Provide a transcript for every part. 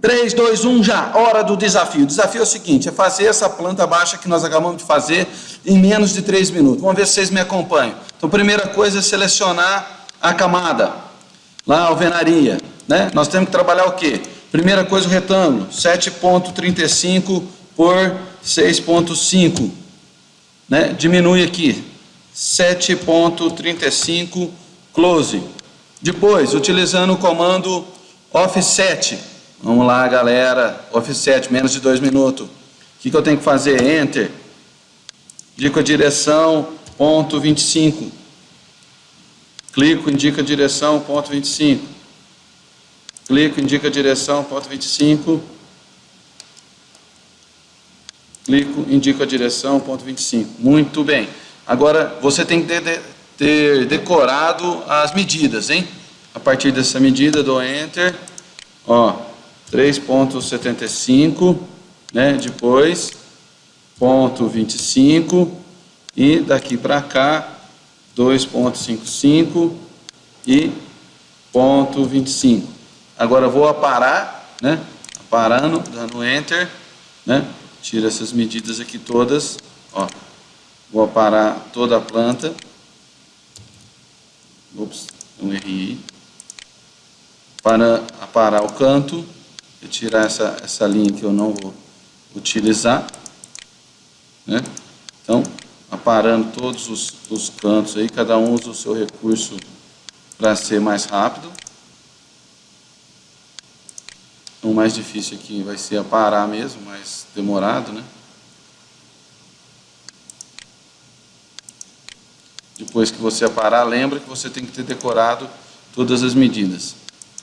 3, 2, 1, já. Hora do desafio. O desafio é o seguinte, é fazer essa planta baixa que nós acabamos de fazer em menos de 3 minutos. Vamos ver se vocês me acompanham. Então, primeira coisa é selecionar a camada. Lá, a alvenaria. Né? Nós temos que trabalhar o quê? Primeira coisa, o retângulo. 7.35 por 6.5. Né? Diminui aqui. 7.35 close. Depois, utilizando o comando offset Vamos lá, galera. Offset, menos de dois minutos. O que, que eu tenho que fazer? Enter. Indico a direção, ponto 25. Clico, indica a direção, ponto 25. Clico, indica a direção, ponto 25. Clico, indico a direção, ponto 25. Muito bem. Agora, você tem que ter, ter decorado as medidas, hein? A partir dessa medida, dou Enter. Ó, 3.75, né? Depois, ponto 25 e daqui para cá 2.55 e ponto 25. Agora vou aparar, né? Aparando, dando Enter, né? Tira essas medidas aqui todas, ó. Vou aparar toda a planta. Ops, um errei. Para aparar o canto eu tirar essa, essa linha que eu não vou utilizar, né? Então, aparando todos os, os cantos aí, cada um usa o seu recurso para ser mais rápido. O mais difícil aqui vai ser aparar mesmo, mais demorado, né? Depois que você aparar, lembra que você tem que ter decorado todas as medidas.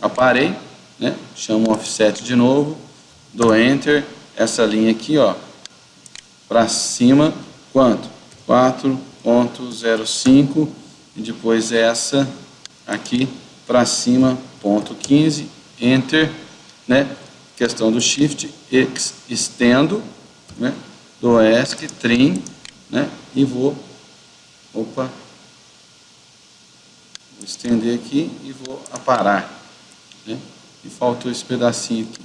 Aparei, né? Chamo offset de novo, dou enter, essa linha aqui, ó, para cima, quanto? 4.05 e depois essa aqui para cima, ponto 15, enter, né? Questão do shift, x, estendo, né? Do ESC, trim, né? E vou, opa, vou estender aqui e vou aparar, né? E faltou esse pedacinho aqui.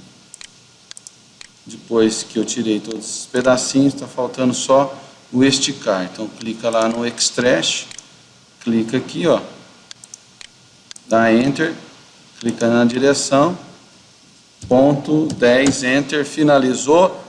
Depois que eu tirei todos esses pedacinhos, está faltando só o esticar. Então, clica lá no Extract, clica aqui, ó, dá Enter, clica na direção, ponto 10, Enter, finalizou,